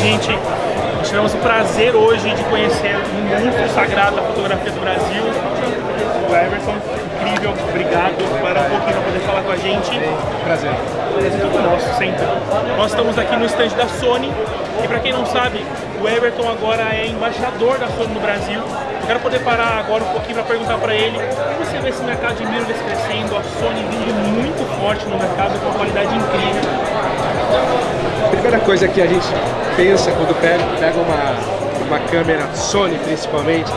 gente. Nós tivemos o prazer hoje de conhecer um monstro sagrado da fotografia do Brasil, o Everton. Incrível, obrigado. Para um pouquinho para poder falar com a gente. Prazer. Prazer é todo nosso, sempre. Nós estamos aqui no stand da Sony e para quem não sabe, o Everton agora é embaixador da Sony no Brasil. Eu quero poder parar agora um pouquinho para perguntar para ele como você vê esse mercado de mirrorless crescendo, a Sony vindo muito forte no mercado com uma qualidade incrível. Primeira coisa que a gente pensa quando pega, pega uma, uma câmera Sony principalmente,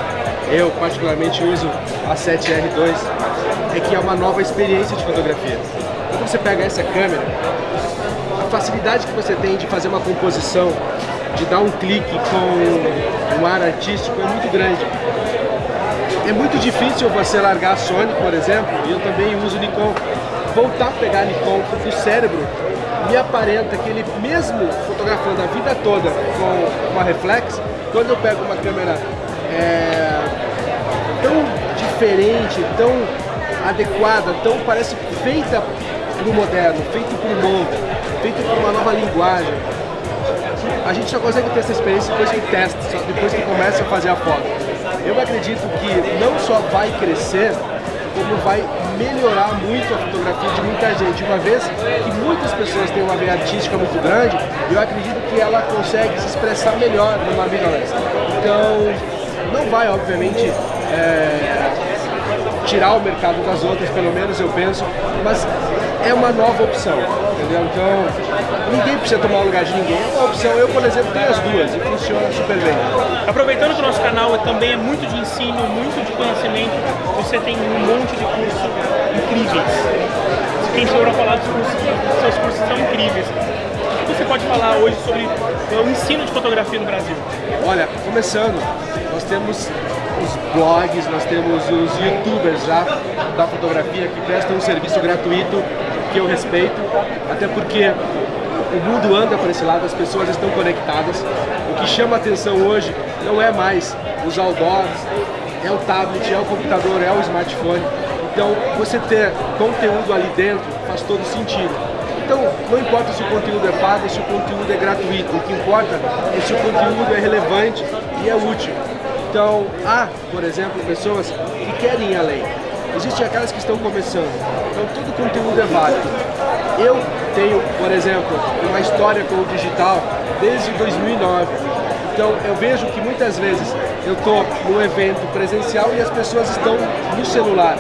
eu particularmente uso a 7R2, é que é uma nova experiência de fotografia. Quando você pega essa câmera, a facilidade que você tem de fazer uma composição de dar um clique com um ar artístico é muito grande. É muito difícil você largar a Sony, por exemplo, e eu também uso Nikon, voltar a pegar Nikon, porque o cérebro me aparenta que ele mesmo fotografando a vida toda com uma reflex, quando eu pego uma câmera é, tão diferente, tão adequada, tão parece feita para o moderno, feita para o novo, feita para uma nova linguagem, a gente só consegue ter essa experiência depois que testa, só depois que começa a fazer a foto. Eu acredito que não só vai crescer, como vai melhorar muito a fotografia de muita gente. Uma vez que muitas pessoas têm uma veia artística muito grande, eu acredito que ela consegue se expressar melhor numa mirrorless. Então, não vai, obviamente, é, tirar o mercado das outras, pelo menos eu penso, mas é uma nova opção, entendeu? Então, ninguém precisa tomar o lugar de ninguém, é uma opção. Eu, por exemplo, tenho as duas e funciona super bem. Aproveitando que o nosso canal também é muito de ensino, muito de conhecimento, você tem um monte de cursos incríveis. Quem sou para falar dos cursos, seus cursos são incríveis. O que você pode falar hoje sobre o ensino de fotografia no Brasil? Olha, começando, nós temos os blogs, nós temos os youtubers já da fotografia que prestam um serviço gratuito que eu respeito, até porque o mundo anda para esse lado, as pessoas estão conectadas. O que chama atenção hoje não é mais os outdoors, é o tablet, é o computador, é o smartphone. Então, você ter conteúdo ali dentro faz todo sentido. Então, não importa se o conteúdo é pago, se o conteúdo é gratuito, o que importa é se o conteúdo é relevante e é útil. Então, há, por exemplo, pessoas que querem ir além. Existem aquelas que estão começando. Então, todo conteúdo é válido. Eu tenho, por exemplo, uma história com o digital desde 2009. Então, eu vejo que muitas vezes eu estou num evento presencial e as pessoas estão no celular.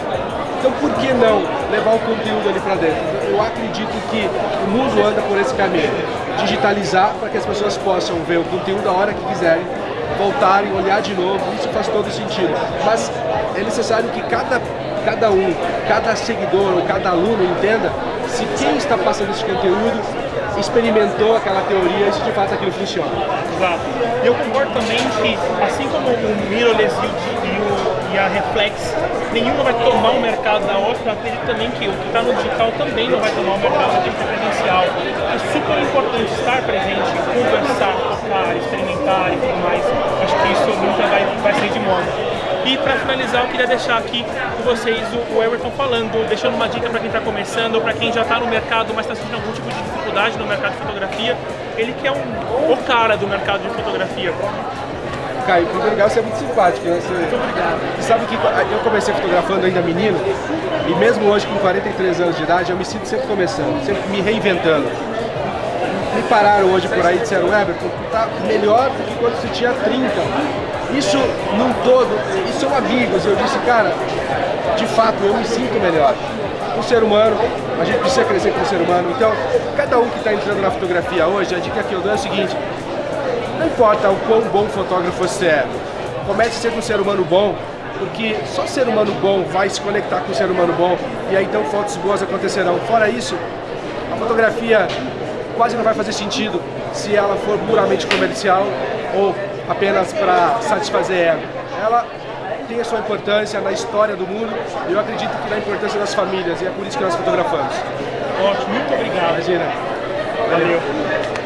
Então, por que não levar o conteúdo ali para dentro? Então, eu acredito que o mundo anda por esse caminho. Digitalizar para que as pessoas possam ver o conteúdo a hora que quiserem voltarem, olhar de novo, isso faz todo sentido. Mas é necessário que cada, cada um, cada seguidor cada aluno entenda se quem está passando esse conteúdo experimentou aquela teoria e se de fato aquilo funciona. Exato. E eu concordo também que, assim como o mirrorless e, e a reflex, nenhuma vai tomar o mercado da outra, eu acredito também que o que está no digital também não vai tomar o mercado do presencial. É super importante estar presente, conversar, tocar, experimentar e tudo mais. Acho que isso nunca vai, vai sair de moda. E para finalizar, eu queria deixar aqui com vocês o, Everton falando, deixando uma dica para quem está começando, para quem já está no mercado, mas está sentindo algum tipo de dificuldade no mercado de fotografia. Ele que é um, o cara do mercado de fotografia. Caio, primeiro lugar, você é muito simpático. Né? Você, muito obrigado. Você sabe que eu comecei fotografando ainda menino, e mesmo hoje com 43 anos de idade, eu me sinto sempre começando, sempre me reinventando. Me pararam hoje por aí e disseram, Everton, tu tá melhor do que quando você tinha 30 isso num todo, e são amigos. Eu disse, cara, de fato, eu me sinto melhor. Um ser humano, a gente precisa crescer como ser humano. Então, cada um que está entrando na fotografia hoje, a dica que eu dou é a seguinte, não importa o quão bom fotógrafo você é, comece a ser um ser humano bom, porque só ser humano bom vai se conectar com ser humano bom, e aí então fotos boas acontecerão. Fora isso, a fotografia quase não vai fazer sentido se ela for puramente comercial ou apenas para satisfazer ego. Ela tem a sua importância na história do mundo e eu acredito que na importância das famílias e é por isso que nós fotografamos. Ótimo, muito obrigado. Imagina. Valeu.